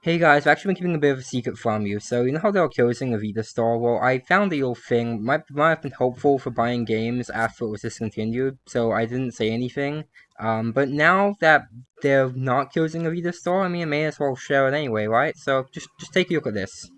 Hey guys, I've actually been keeping a bit of a secret from you. So, you know how they were closing the Vita store? Well, I found a little thing. Might, might have been helpful for buying games after it was discontinued, so I didn't say anything. Um, but now that they're not closing the Vita store, I mean, I may as well share it anyway, right? So, just, just take a look at this.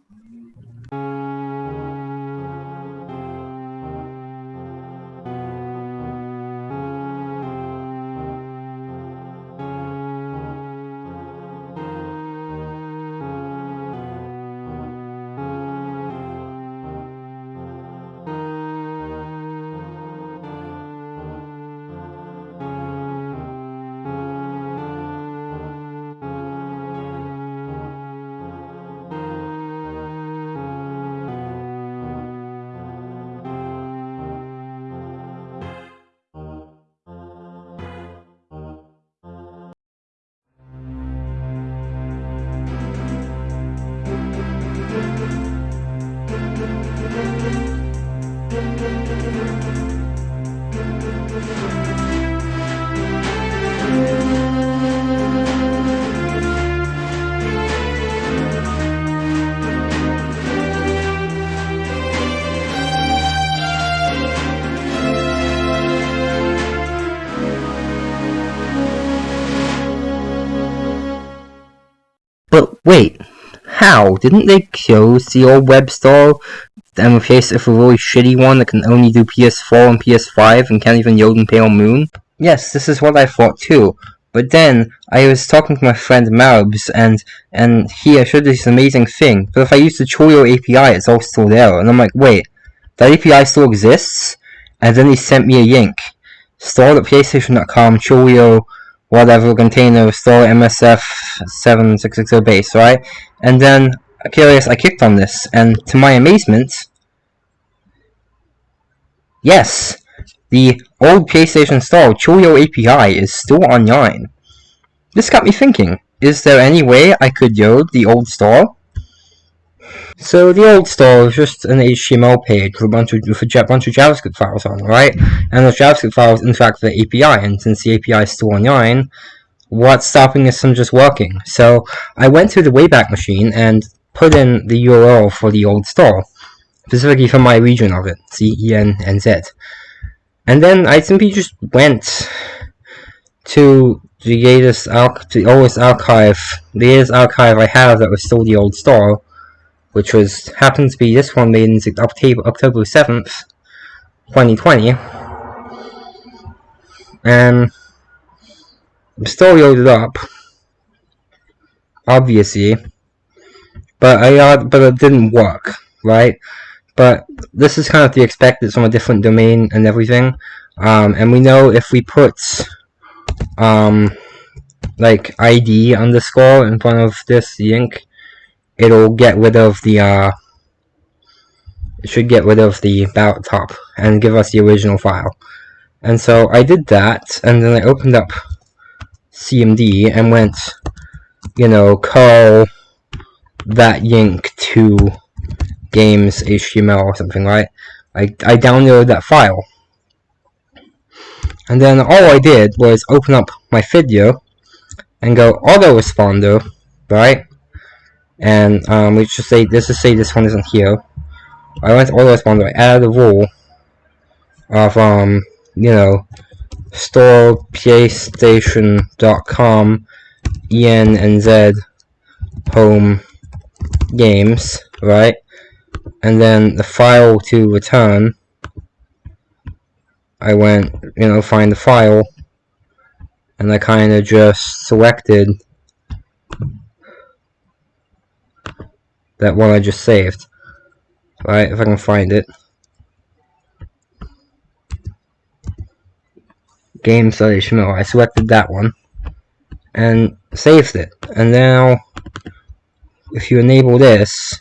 But wait, how? Didn't they close the old web store and replace it with a really shitty one that can only do PS4 and PS5 and can't even load in Pale Moon? Yes, this is what I thought too. But then I was talking to my friend Marbs, and and he showed this amazing thing. But if I use the Chihiro API, it's all still there. And I'm like, wait, that API still exists? And then he sent me a link. Store at Chihiro whatever container store MSF 7660 base, right? And then, curious, I clicked on this, and to my amazement, yes, the old PlayStation Store Chihiro API is still online. This got me thinking, is there any way I could load the old store? So the old store is just an HTML page with a bunch of with a bunch of JavaScript files on, right? And those JavaScript files interact with the API, and since the API is still online, what's stopping us from just working? So I went to the Wayback Machine and put in the URL for the old store, specifically for my region of it, C E N N Z. And then I simply just went to the latest the oldest archive, the latest archive I have that was still the old store, which was happened to be this one in October October seventh, twenty twenty, and I'm still loaded up, obviously, but I uh, but it didn't work, right? But this is kind of the expected from a different domain and everything, um, and we know if we put um, like ID underscore in front of this link it'll get rid of the uh, it should get rid of the about top and give us the original file. And so I did that, and then I opened up CMD and went, you know, call that link to games HTML or something, right? I, I downloaded that file. And then all I did was open up my Fiddler and go autoresponder, right? And um, we should say this is say this one isn't here. I went to autoresponder. I added a rule of um you know store playstation.com en and z home games right and then the file to return I went you know find the file and I kind of just selected that one I just saved. Right, if I can find it. Game Study Games.html. Oh, I selected that one and saved it. And now, if you enable this,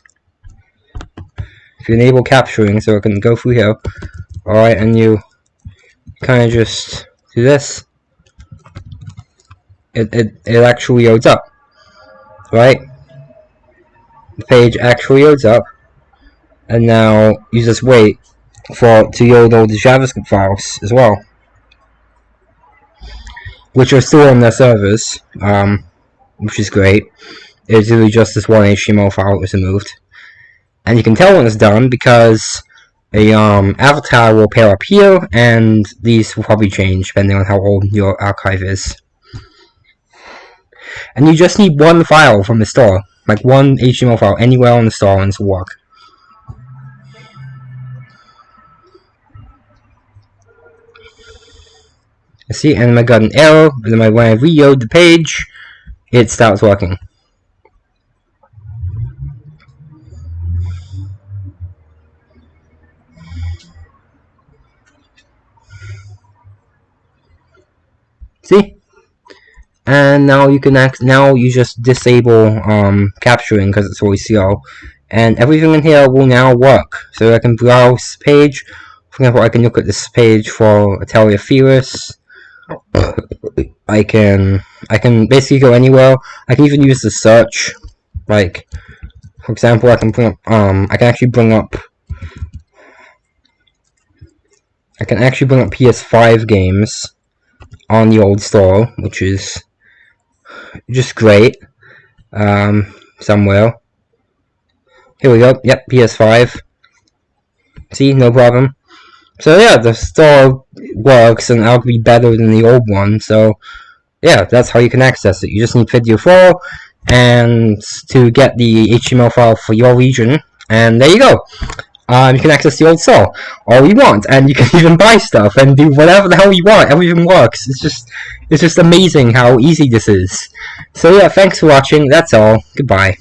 if you enable capturing so it can go through here, alright, and you kind of just do this, it, it, it actually loads up, right? Page actually loads up and now you just wait for to load all the JavaScript files as well which are still on their servers um, which is great It's really just this one HTML file that was removed. And you can tell when it's done because a um, avatar will appear up here, and these will probably change depending on how old your archive is. And you just need one file from the store, like one HTML file anywhere on the store and will work. see, and I got an error, but then when I reload the page, it starts working. See? And now you can act, now you just disable um, capturing because it's always CO. And everything in here will now work. So I can browse page. For example, I can look at this page for Atelier Firis. I can I can basically go anywhere. I can even use the search. Like for example I can bring up um I can actually bring up I can actually bring up PS5 games on the old store, which is just great. Um somewhere. Here we go. Yep, PS5. See, no problem. So yeah, the store works and it'll be better than the old one. So yeah, that's how you can access it. You just need Fiddler 4 and to get the HTML file for your region. And there you go. Um, you can access the old store all you want, and you can even buy stuff and do whatever the hell you want. Everything works. It's just, it's just amazing how easy this is. So yeah, thanks for watching. That's all. Goodbye.